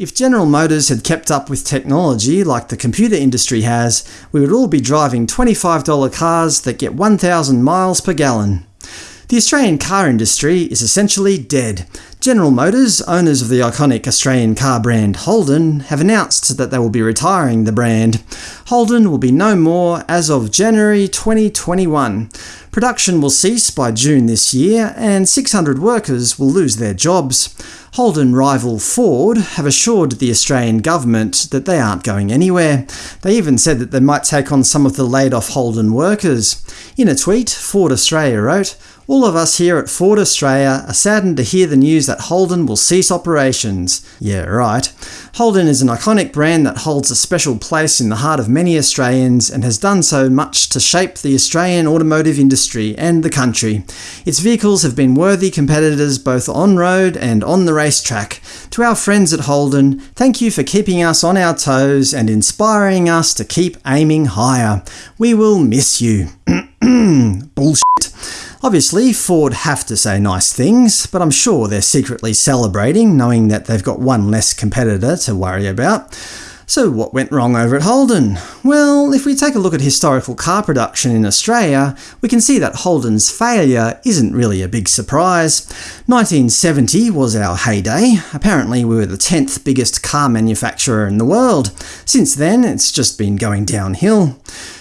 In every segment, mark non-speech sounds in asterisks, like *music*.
If General Motors had kept up with technology like the computer industry has, we would all be driving $25 cars that get 1,000 miles per gallon. The Australian car industry is essentially dead. General Motors, owners of the iconic Australian car brand Holden, have announced that they will be retiring the brand. Holden will be no more as of January 2021. Production will cease by June this year, and 600 workers will lose their jobs. Holden rival Ford have assured the Australian government that they aren't going anywhere. They even said that they might take on some of the laid-off Holden workers. In a tweet, Ford Australia wrote, all of us here at Ford Australia are saddened to hear the news that Holden will cease operations. Yeah, right. Holden is an iconic brand that holds a special place in the heart of many Australians and has done so much to shape the Australian automotive industry and the country. Its vehicles have been worthy competitors both on-road and on the racetrack. To our friends at Holden, thank you for keeping us on our toes and inspiring us to keep aiming higher. We will miss you. *clears throat* Obviously, Ford have to say nice things, but I'm sure they're secretly celebrating, knowing that they've got one less competitor to worry about. So what went wrong over at Holden? Well, if we take a look at historical car production in Australia, we can see that Holden's failure isn't really a big surprise. 1970 was our heyday. Apparently we were the 10th biggest car manufacturer in the world. Since then, it's just been going downhill.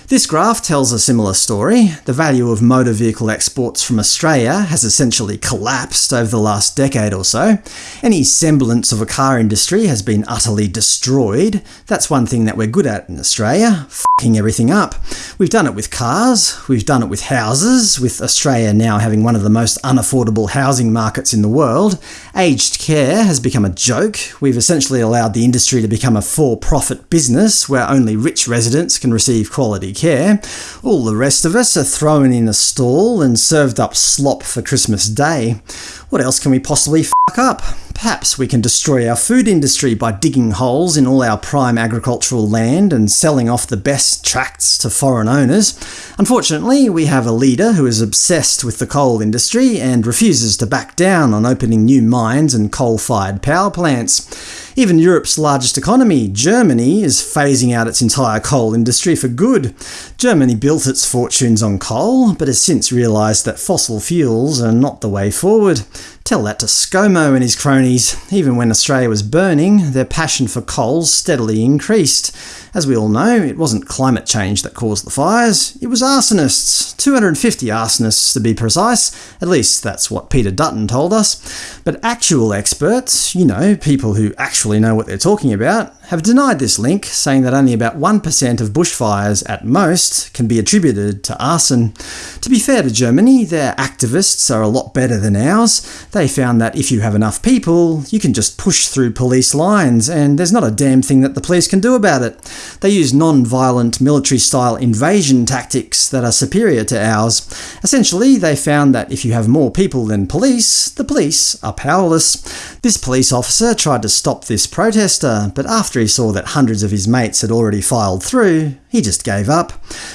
This graph tells a similar story. The value of motor vehicle exports from Australia has essentially collapsed over the last decade or so. Any semblance of a car industry has been utterly destroyed. That's one thing that we're good at in Australia f***ing everything up. We've done it with cars, we've done it with houses, with Australia now having one of the most unaffordable housing markets in the world. Aged care has become a joke. We've essentially allowed the industry to become a for-profit business where only rich residents can receive quality care. All the rest of us are thrown in a stall and served up slop for Christmas Day. What else can we possibly fuck up? Perhaps we can destroy our food industry by digging holes in all our prime agricultural land and selling off the best tracts to foreign owners. Unfortunately, we have a leader who is obsessed with the coal industry and refuses to back down on opening new mines and coal-fired power plants. Even Europe's largest economy, Germany, is phasing out its entire coal industry for good. Germany built its fortunes on coal, but has since realised that fossil fuels are not the way forward. Tell that to ScoMo and his cronies. Even when Australia was burning, their passion for coal steadily increased. As we all know, it wasn't climate change that caused the fires, it was arsonists. 250 arsonists to be precise, at least that's what Peter Dutton told us. But actual experts, you know, people who actually know what they're talking about, have denied this link, saying that only about 1% of bushfires at most can be attributed to arson. To be fair to Germany, their activists are a lot better than ours. They found that if you have enough people, you can just push through police lines, and there's not a damn thing that the police can do about it. They use non-violent military-style invasion tactics that are superior to ours. Essentially, they found that if you have more people than police, the police are powerless. This police officer tried to stop this protester, but after he saw that hundreds of his mates had already filed through, he just gave up.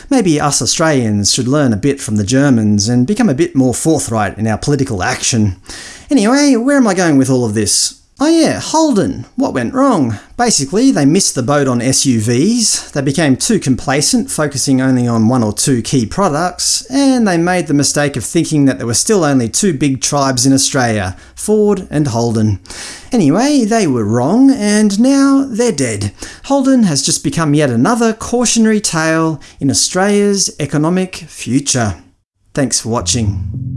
Maybe us Australians should learn a bit from the Germans and become a bit more forthright in our political action. Anyway, where am I going with all of this? Oh yeah, Holden. What went wrong? Basically, they missed the boat on SUVs, they became too complacent, focusing only on one or two key products, and they made the mistake of thinking that there were still only two big tribes in Australia, Ford and Holden. Anyway, they were wrong, and now they're dead. Holden has just become yet another cautionary tale in Australia's economic future. Thanks for watching.